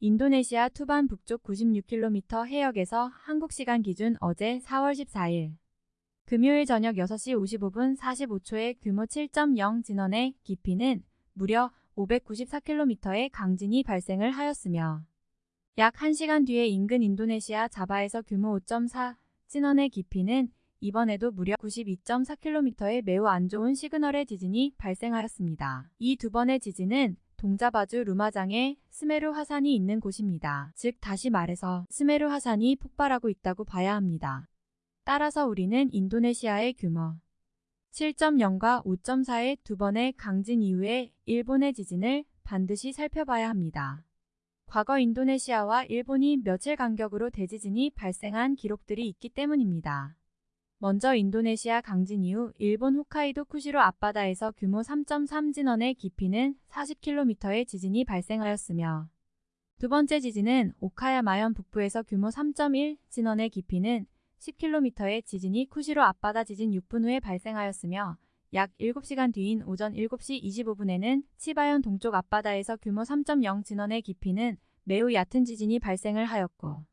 인도네시아 투반 북쪽 96km 해역에서 한국 시간 기준 어제 4월 14일 금요일 저녁 6시 55분 45초에 규모 7.0 진원의 깊이는 무려 594km의 강진이 발생을 하였으며 약 1시간 뒤에 인근 인도네시아 자바에서 규모 5.4 진원의 깊이는 이번에도 무려 92.4km의 매우 안 좋은 시그널의 지진이 발생하였습니다. 이 두 번의 지진은 동자바주 루마장에 스메르 화산이 있는 곳입니다. 즉 다시 말해서 스메르 화산이 폭발하고 있다고 봐야 합니다. 따라서 우리는 인도네시아의 규모 7.0과 5.4의 두 번의 강진 이후에 일본의 지진을 반드시 살펴봐야 합니다. 과거 인도네시아와 일본이 며칠 간격으로 대지진이 발생한 기록들이 있기 때문입니다. 먼저 인도네시아 강진 이후 일본 홋카이도 쿠시로 앞바다에서 규모 3.3 진원의 깊이는 40km의 지진이 발생하였으며 두 번째 지진은 오카야마현 북부에서 규모 3.1 진원의 깊이는 10km의 지진이 쿠시로 앞바다 지진 6분 후에 발생하였으며 약 7시간 뒤인 오전 7시 25분에는 치바현 동쪽 앞바다에서 규모 3.0 진원의 깊이는 매우 얕은 지진이 발생을 하였고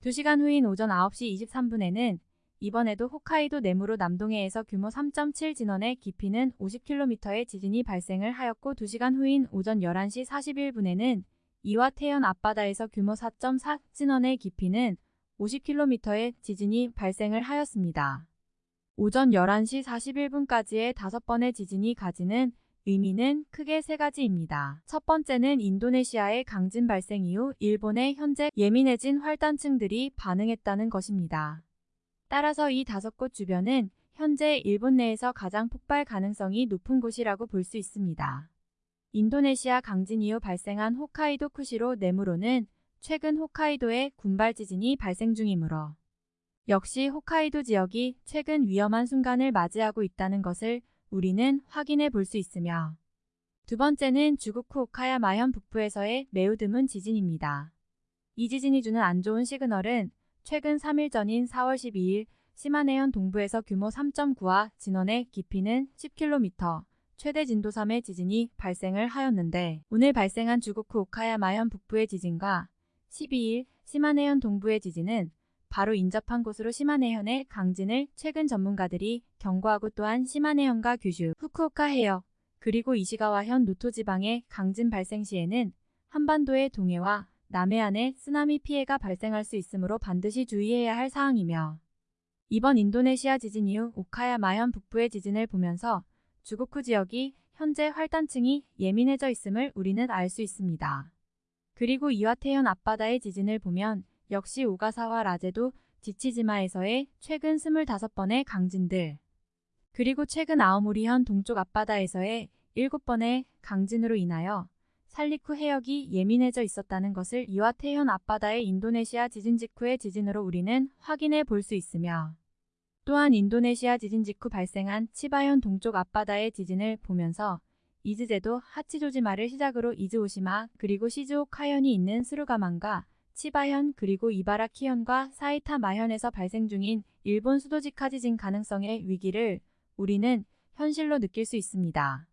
2시간 후인 오전 9시 23분에는 이번에도 홋카이도 내무로 남동해에서 규모 3.7 진원의 깊이는 50km의 지진이 발생을 하였고 2시간 후인 오전 11시 41분에는 이와 태현 앞바다에서 규모 4.4 진원의 깊이는 50km의 지진이 발생을 하였습니다. 오전 11시 41분까지의 다섯 번의 지진이 가지는 의미는 크게 세 가지입니다. 첫 번째는 인도네시아의 강진 발생 이후 일본의 현재 예민해진 활단층들이 반응했다는 것입니다. 따라서 이 다섯 곳 주변은 현재 일본 내에서 가장 폭발 가능성이 높은 곳이라고 볼 수 있습니다. 인도네시아 강진 이후 발생한 홋카이도 쿠시로 내무로는 최근 홋카이도에 군발 지진이 발생 중이므로 역시 홋카이도 지역이 최근 위험한 순간을 맞이하고 있다는 것을 우리는 확인해 볼 수 있으며 두 번째는 주구쿠 오카야마현 북부에서의 매우 드문 지진입니다. 이 지진이 주는 안 좋은 시그널은 최근 3일 전인 4월 12일 시마네현 동부에서 규모 3.9와 진원의 깊이는 10km, 최대 진도 3의 지진이 발생을 하였는데 오늘 발생한 주고쿠 오카야마현 북부의 지진과 12일 시마네현 동부의 지진은 바로 인접한 곳으로 시마네현의 강진을 최근 전문가들이 경고하고 또한 시마네현과 규슈, 후쿠오카 해역, 그리고 이시가와현 노토 지방의 강진 발생 시에는 한반도의 동해와 남해안에 쓰나미 피해가 발생할 수 있으므로 반드시 주의해야 할 사항이며 이번 인도네시아 지진 이후 오카야마현 북부의 지진을 보면서 주고쿠 지역이 현재 활단층이 예민해져 있음을 우리는 알 수 있습니다. 그리고 이와테현 앞바다의 지진을 보면 역시 오가사와 라제도 지치지마에서의 최근 25번의 강진들 그리고 최근 아오모리현 동쪽 앞바다에서의 7번의 강진으로 인하여 살리쿠 해역이 예민해져 있었다는 것을 이와테현 앞바다의 인도네시아 지진 직후의 지진으로 우리는 확인해 볼 수 있으며 또한 인도네시아 지진 직후 발생한 치바현 동쪽 앞바다의 지진을 보면서 이즈제도 하치조지마를 시작으로 이즈오시마 그리고 시즈오카현이 있는 스루가만과 치바현 그리고 이바라키현과 사이타마현에서 발생 중인 일본 수도지카 지진 가능성의 위기를 우리는 현실로 느낄 수 있습니다.